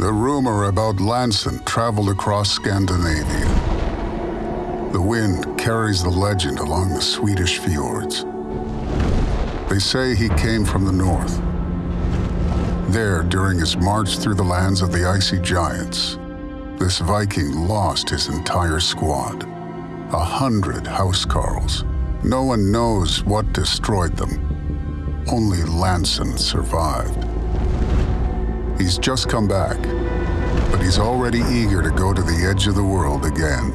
The rumor about Lansen traveled across Scandinavia. The wind carries the legend along the Swedish fjords. They say he came from the north. There, during his march through the lands of the icy giants, this Viking lost his entire squad. A hundred housecarls. No one knows what destroyed them. Only Lansen survived. He's just come back, but he's already eager to go to the edge of the world again.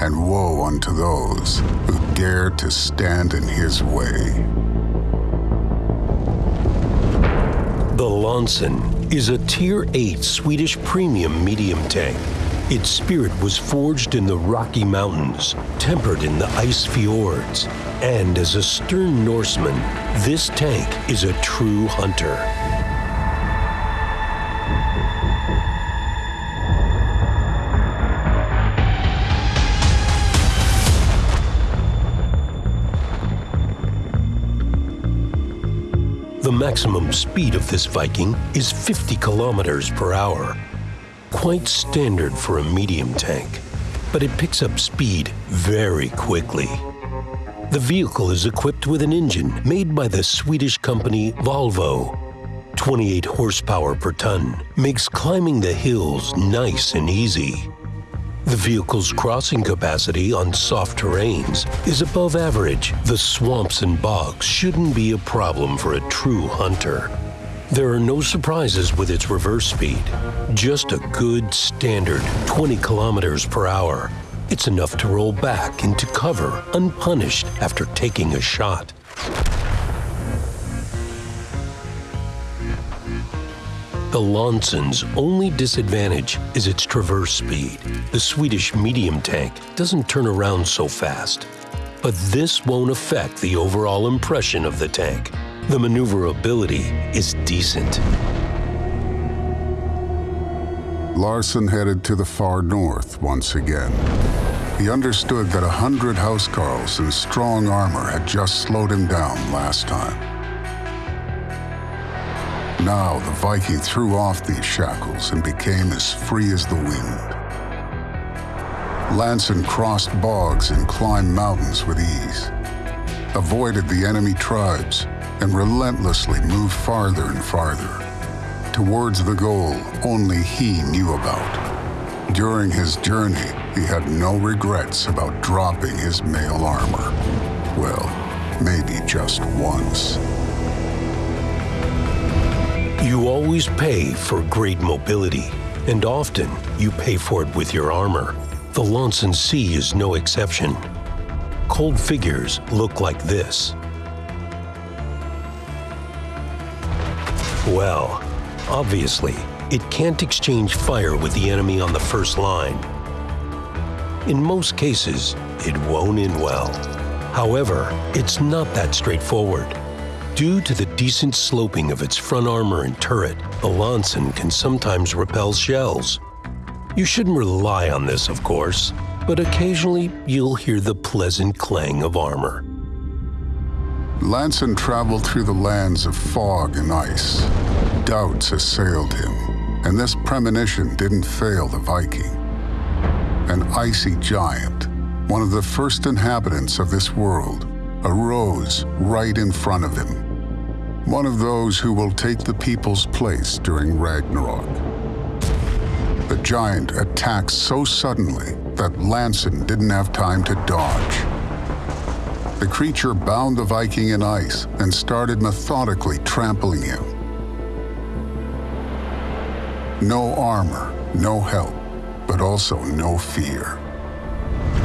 And woe unto those who dare to stand in his way. The Lansen is a Tier 8 Swedish premium medium tank. Its spirit was forged in the Rocky Mountains, tempered in the ice fjords. And as a stern Norseman, this tank is a true hunter. The maximum speed of this Viking is 50 kilometers per hour. Quite standard for a medium tank, but it picks up speed very quickly. The vehicle is equipped with an engine made by the Swedish company Volvo. 28 horsepower per ton makes climbing the hills nice and easy. The vehicle's crossing capacity on soft terrains is above average. The swamps and bogs shouldn't be a problem for a true hunter. There are no surprises with its reverse speed. Just a good standard 20 kilometers per hour. It's enough to roll back into cover unpunished after taking a shot. The Lansen's only disadvantage is its traverse speed. The Swedish medium tank doesn't turn around so fast. But this won't affect the overall impression of the tank. The maneuverability is decent. Lansen headed to the far north once again. He understood that a hundred housecarls in strong armor had just slowed him down last time. Now the Viking threw off these shackles and became as free as the wind. Lansen crossed bogs and climbed mountains with ease, avoided the enemy tribes, and relentlessly moved farther and farther, towards the goal only he knew about. During his journey, he had no regrets about dropping his mail armor. Well, maybe just once. You always pay for great mobility, and often you pay for it with your armor. The Lansen C is no exception. Cold figures look like this. Well, obviously, it can't exchange fire with the enemy on the first line. In most cases, it won't end well. However, it's not that straightforward. Due to the decent sloping of its front armor and turret, the Lansen can sometimes repel shells. You shouldn't rely on this, of course, but occasionally you'll hear the pleasant clang of armor. Lansen traveled through the lands of fog and ice. Doubts assailed him, and this premonition didn't fail the Viking. An icy giant, one of the first inhabitants of this world, arose right in front of him. One of those who will take the people's place during Ragnarok. The giant attacked so suddenly that Lansen didn't have time to dodge. The creature bound the Viking in ice and started methodically trampling him. No armor, no help, but also no fear.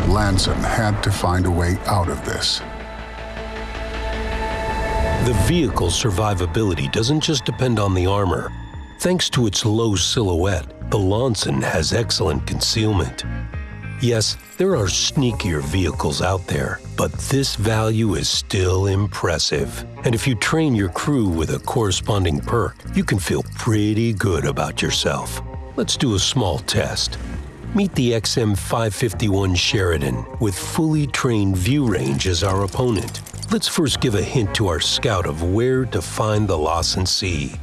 Lansen had to find a way out of this. The vehicle's survivability doesn't just depend on the armor. Thanks to its low silhouette, the Lansen has excellent concealment. Yes, there are sneakier vehicles out there, but this value is still impressive. And if you train your crew with a corresponding perk, you can feel pretty good about yourself. Let's do a small test. Meet the XM551 Sheridan with fully trained view range as our opponent. Let's first give a hint to our scout of where to find the Lansen C.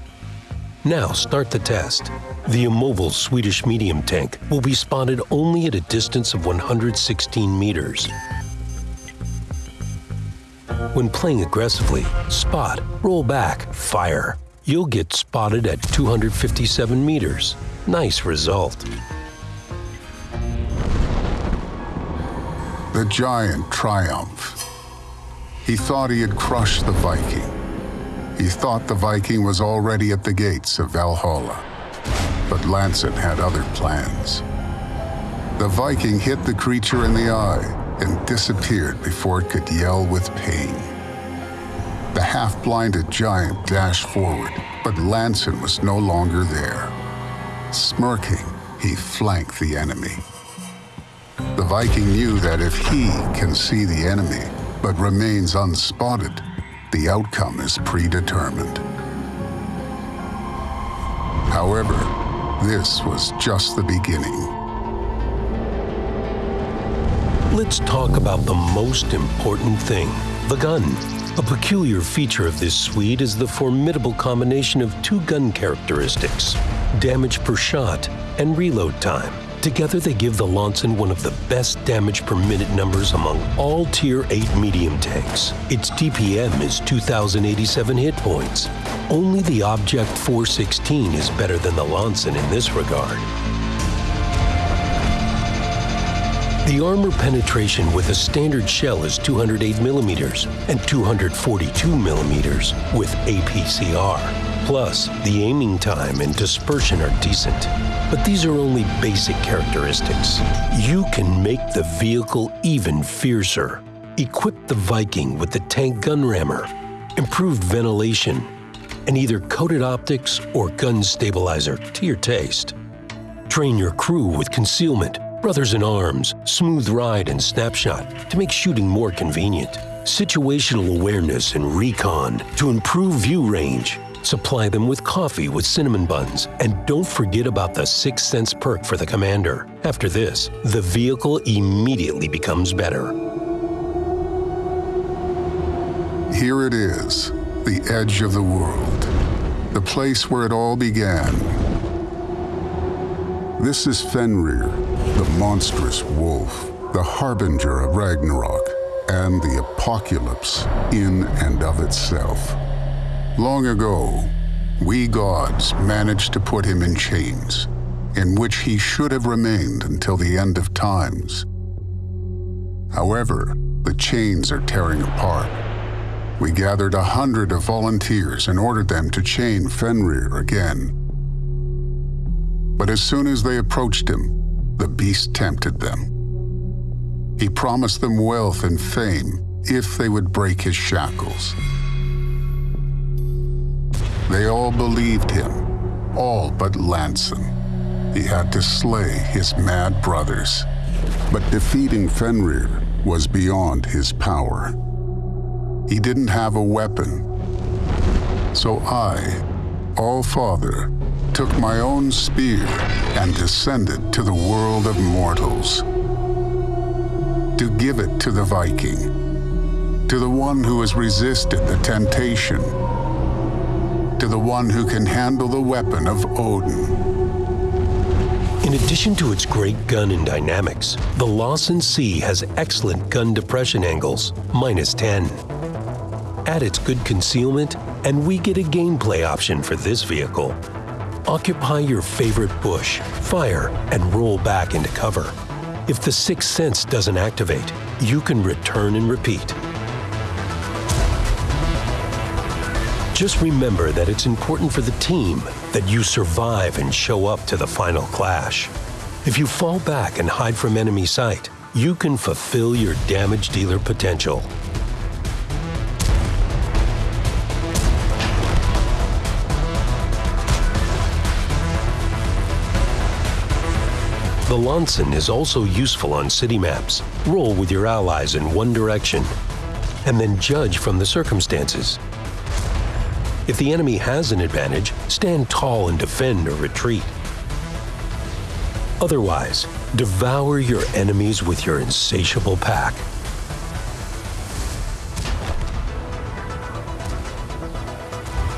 Now start the test. The immobile Swedish medium tank will be spotted only at a distance of 116 meters. When playing aggressively, spot, roll back, fire. You'll get spotted at 257 meters. Nice result. The giant triumphed. He thought he had crushed the Viking. He thought the Viking was already at the gates of Valhalla. But Lansen had other plans. The Viking hit the creature in the eye and disappeared before it could yell with pain. The half-blinded giant dashed forward, but Lansen was no longer there. Smirking, he flanked the enemy. The Viking knew that if he can see the enemy, but remains unspotted, the outcome is predetermined. However, this was just the beginning. Let's talk about the most important thing, the gun. A peculiar feature of this Swede is the formidable combination of two gun characteristics, damage per shot and reload time. Together they give the Lansen one of the best damage per minute numbers among all Tier 8 medium tanks. Its DPM is 2,087 hit points. Only the Object 416 is better than the Lansen in this regard. The armor penetration with a standard shell is 208 millimeters and 242 millimeters with APCR. Plus, the aiming time and dispersion are decent. But these are only basic characteristics. You can make the vehicle even fiercer. Equip the Viking with the tank gun rammer, improved ventilation, and either coated optics or gun stabilizer to your taste. Train your crew with concealment, brothers in arms, smooth ride, and snapshot to make shooting more convenient. Situational awareness and recon to improve view range. Supply them with coffee with cinnamon buns. And don't forget about the sixth sense perk for the commander. After this, the vehicle immediately becomes better. Here it is, the edge of the world, the place where it all began. This is Fenrir, the monstrous wolf, the harbinger of Ragnarok, and the apocalypse in and of itself. Long ago, we gods managed to put him in chains, in which he should have remained until the end of times. However, the chains are tearing apart. We gathered a hundred of volunteers and ordered them to chain Fenrir again. But as soon as they approached him, the beast tempted them. He promised them wealth and fame if they would break his shackles. They all believed him, all but Lansen. He had to slay his mad brothers. But defeating Fenrir was beyond his power. He didn't have a weapon. So I, All-Father, took my own spear and descended to the world of mortals. To give it to the Viking, to the one who has resisted the temptation to the one who can handle the weapon of Odin. In addition to its great gun and dynamics, the Lansen C has excellent gun depression angles, minus 10. Add its good concealment, and we get a gameplay option for this vehicle. Occupy your favorite bush, fire, and roll back into cover. If the sixth sense doesn't activate, you can return and repeat. Just remember that it's important for the team that you survive and show up to the final clash. If you fall back and hide from enemy sight, you can fulfill your damage dealer potential. The Lansen is also useful on city maps. Roll with your allies in one direction, and then judge from the circumstances. If the enemy has an advantage, stand tall and defend or retreat. Otherwise, devour your enemies with your insatiable pack.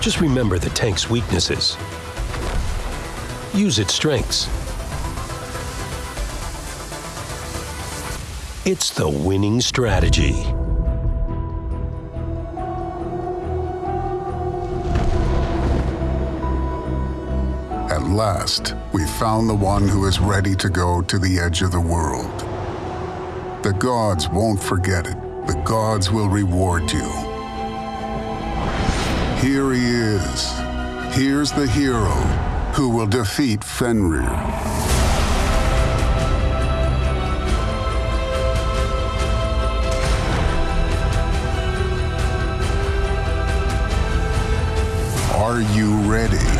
Just remember the tank's weaknesses. use its strengths. It's the winning strategy. Last, we found the one who is ready to go to the edge of the world. The gods won't forget it. The gods will reward you. Here he is. Here's the hero who will defeat Fenrir. Are you ready?